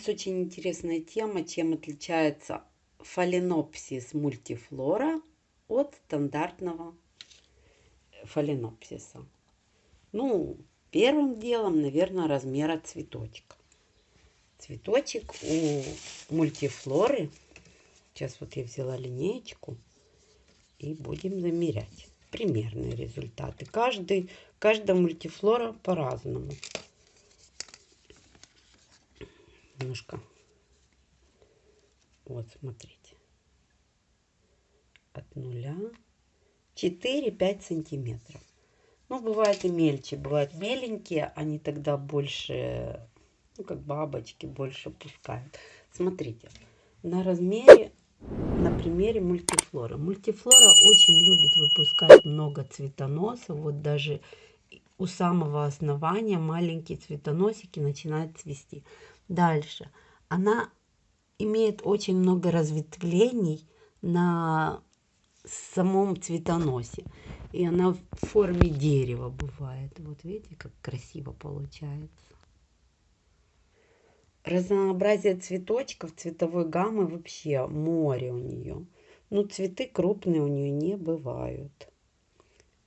Нас очень интересная тема, чем отличается фаленопсис мультифлора от стандартного фаленопсиса. Ну, первым делом, наверное, размера цветочка. Цветочек у мультифлоры, сейчас вот я взяла линеечку и будем замерять примерные результаты. Каждый, каждая мультифлора по-разному немножко. Вот, смотрите. От нуля 4-5 сантиметров. Ну, бывает и мельче, бывают меленькие, они тогда больше, ну, как бабочки, больше пускают. Смотрите, на размере, на примере мультифлора. Мультифлора очень любит выпускать много цветоносов. Вот даже у самого основания маленькие цветоносики начинают цвести. Дальше. Она имеет очень много разветвлений на самом цветоносе. И она в форме дерева бывает. Вот видите, как красиво получается. Разнообразие цветочков, цветовой гаммы вообще море у нее. Ну, цветы крупные у нее не бывают.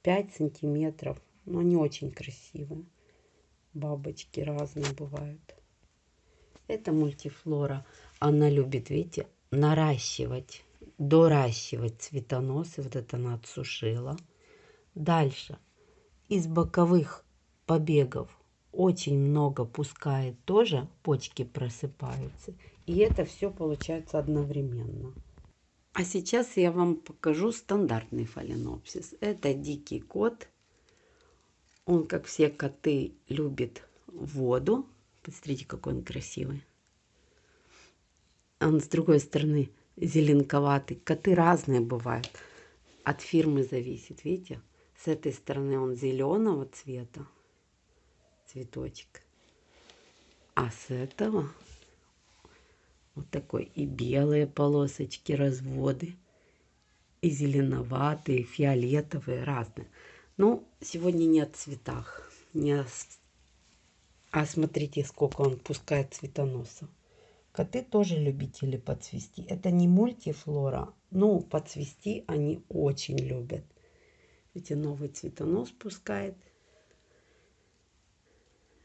5 сантиметров. Но они очень красивые. Бабочки разные бывают. Это мультифлора. Она любит, видите, наращивать, доращивать цветоносы. Вот это она отсушила. Дальше. Из боковых побегов очень много пускает тоже, почки просыпаются. И это все получается одновременно. А сейчас я вам покажу стандартный фаленопсис. Это дикий кот. Он, как все коты, любит воду. Посмотрите, какой он красивый. Он с другой стороны зеленковатый. Коты разные бывают. От фирмы зависит, видите? С этой стороны он зеленого цвета. Цветочек. А с этого вот такой и белые полосочки, разводы. И зеленоватые, и фиолетовые, разные. Ну, сегодня не о цветах, не о а смотрите, сколько он пускает цветоносов. Коты тоже любители подцвести. Это не мультифлора, но подцвести они очень любят. Видите, новый цветонос пускает.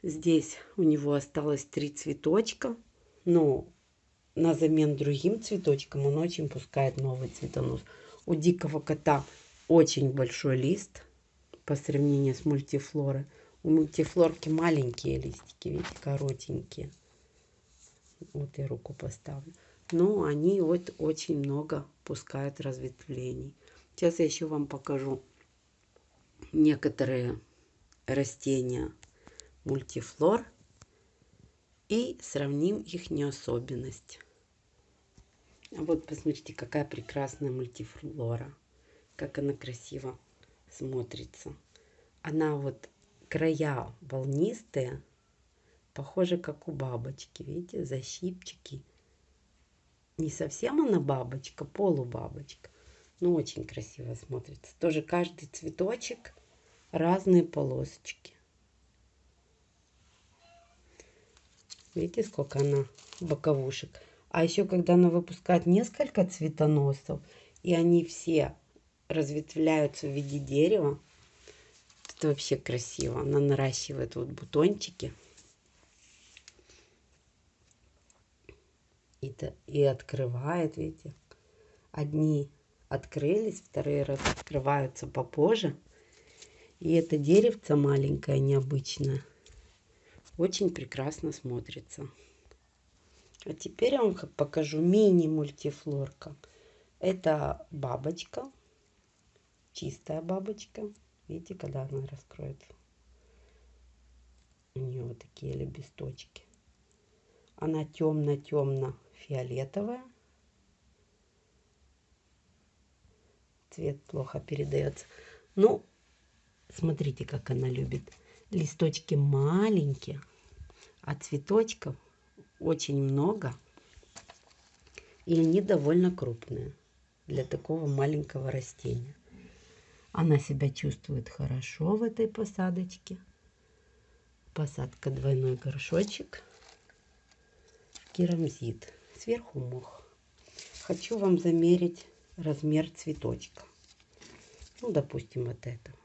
Здесь у него осталось три цветочка. Но на замен другим цветочкам он очень пускает новый цветонос. У дикого кота очень большой лист по сравнению с мультифлорой. У мультифлорки маленькие листики, видите, коротенькие. Вот я руку поставлю. Но они вот очень много пускают разветвлений. Сейчас я еще вам покажу некоторые растения мультифлор и сравним их неособенность. А вот посмотрите, какая прекрасная мультифлора. Как она красиво смотрится. Она вот края волнистые, похоже, как у бабочки. Видите, защипчики. Не совсем она бабочка, полубабочка. Но очень красиво смотрится. Тоже каждый цветочек разные полосочки. Видите, сколько она боковушек. А еще, когда она выпускает несколько цветоносов, и они все разветвляются в виде дерева, это вообще красиво. Она наращивает вот бутончики. И, и открывает, видите. Одни открылись, вторые раскрываются попозже. И это деревце маленькое, необычное. Очень прекрасно смотрится. А теперь я вам покажу мини-мультифлорка. Это бабочка, чистая бабочка. Видите, когда она раскроется? У нее вот такие лепесточки. Она темно-темно-фиолетовая. Цвет плохо передается. Ну, смотрите, как она любит. Листочки маленькие, а цветочков очень много. И они довольно крупные для такого маленького растения. Она себя чувствует хорошо в этой посадочке. Посадка двойной горшочек. керамзит. Сверху мох. Хочу вам замерить размер цветочка. Ну, допустим, вот этого.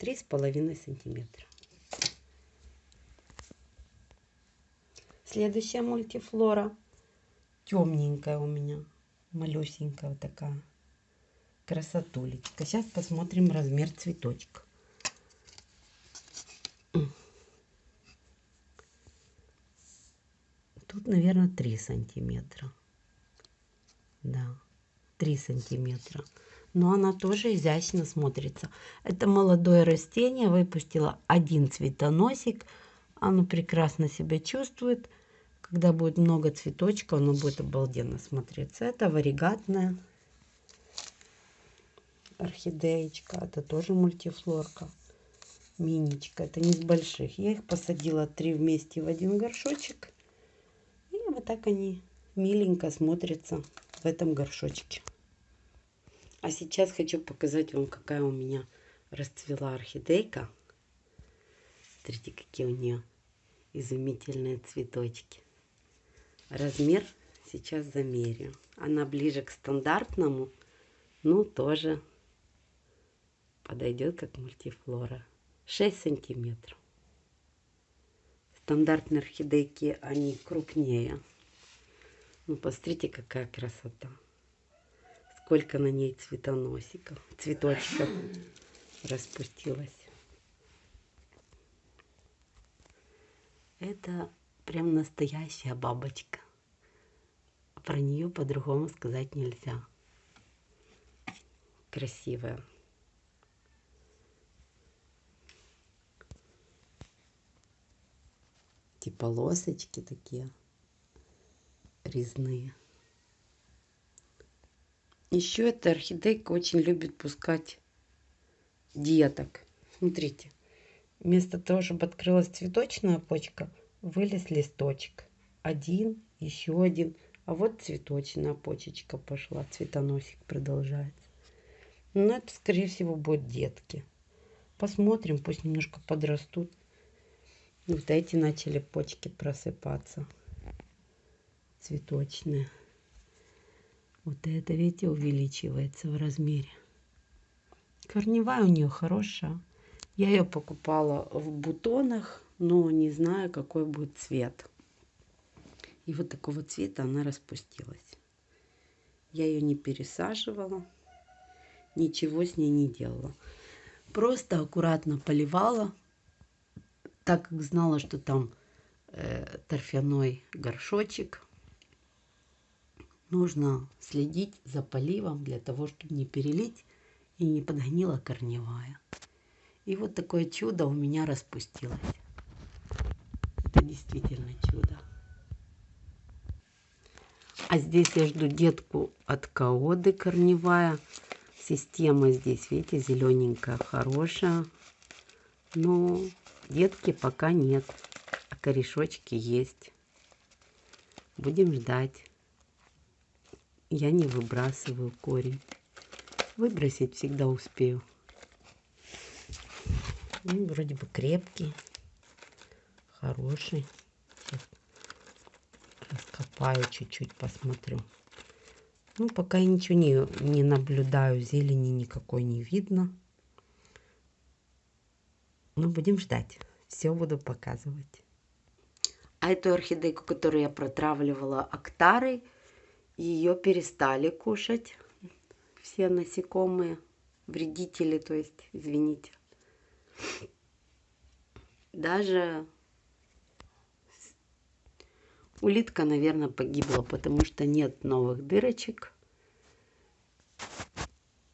Три с половиной сантиметра. Следующая мультифлора. Темненькая у меня. Малюсенькая вот такая. Красотулечка. Сейчас посмотрим размер цветочка. Тут, наверное, 3 сантиметра. Да, 3 сантиметра. Но она тоже изящно смотрится. Это молодое растение выпустило один цветоносик. Оно прекрасно себя чувствует. Когда будет много цветочка, оно будет обалденно смотреться. Это варигатная орхидеечка. Это тоже мультифлорка. Миничка. Это не с больших. Я их посадила три вместе в один горшочек. И вот так они миленько смотрятся в этом горшочке. А сейчас хочу показать вам, какая у меня расцвела орхидейка. Смотрите, какие у нее изумительные цветочки. Размер сейчас замерю. Она ближе к стандартному, ну тоже подойдет как мультифлора. 6 сантиметров. Стандартные орхидейки, они крупнее. Ну, посмотрите, какая красота. Сколько на ней цветоносиков, цветочков распустилось. Это прям настоящая бабочка. Про нее по-другому сказать нельзя. Красивая. Типа лосочки такие резные. Еще эта орхидейка очень любит пускать деток. Смотрите, вместо того, чтобы открылась цветочная почка, вылез листочек. Один, еще один. А вот цветочная почечка пошла, цветоносик продолжается. Но ну, это, скорее всего, будут детки. Посмотрим, пусть немножко подрастут. Вот эти начали почки просыпаться. Цветочные. Вот это, видите, увеличивается в размере. Корневая у нее хорошая. Я ее покупала в бутонах, но не знаю, какой будет цвет. И вот такого цвета она распустилась. Я ее не пересаживала, ничего с ней не делала. Просто аккуратно поливала, так как знала, что там э, торфяной горшочек. Нужно следить за поливом для того, чтобы не перелить и не подгнила корневая. И вот такое чудо у меня распустилось. Это действительно чудо. А здесь я жду детку от каоды корневая. Система здесь, видите, зелененькая, хорошая. Но детки пока нет, а корешочки есть. Будем ждать. Я не выбрасываю корень. Выбросить всегда успею. Ну, вроде бы крепкий, хороший. Раскопаю чуть-чуть, посмотрю. Ну, пока я ничего не, не наблюдаю, зелени никакой не видно. Ну, будем ждать. Все буду показывать. А эту орхидейку, которую я протравливала актарой, ее перестали кушать все насекомые, вредители, то есть, извините. Даже улитка, наверное, погибла, потому что нет новых дырочек.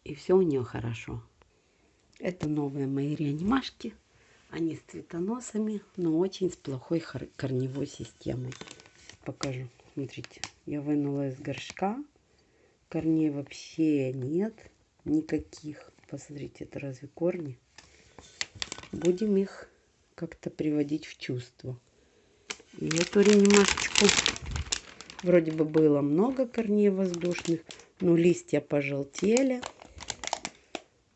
И все у нее хорошо. Это новые мои реанимашки. Они с цветоносами, но очень с плохой корневой системой. Покажу. Смотрите, я вынула из горшка. Корней вообще нет. Никаких. Посмотрите, это разве корни? Будем их как-то приводить в чувство. И эту реанимашечку вроде бы было много корней воздушных, но листья пожелтели,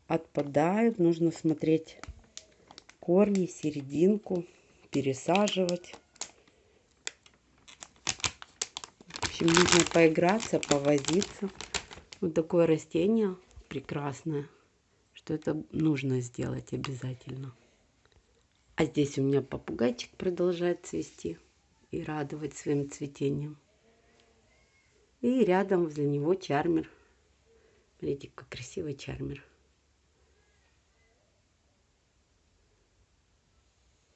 отпадают. Нужно смотреть корни серединку, пересаживать. В общем, нужно поиграться, повозиться. Вот такое растение прекрасное, что это нужно сделать обязательно. А здесь у меня попугайчик продолжает цвести и радовать своим цветением. И рядом возле него чармер. Смотрите, какой красивый чармер.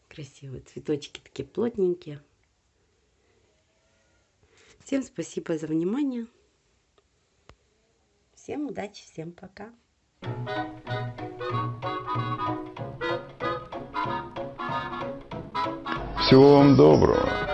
Красивые цветочки такие плотненькие. Всем спасибо за внимание. Всем удачи, всем пока. Всего вам доброго.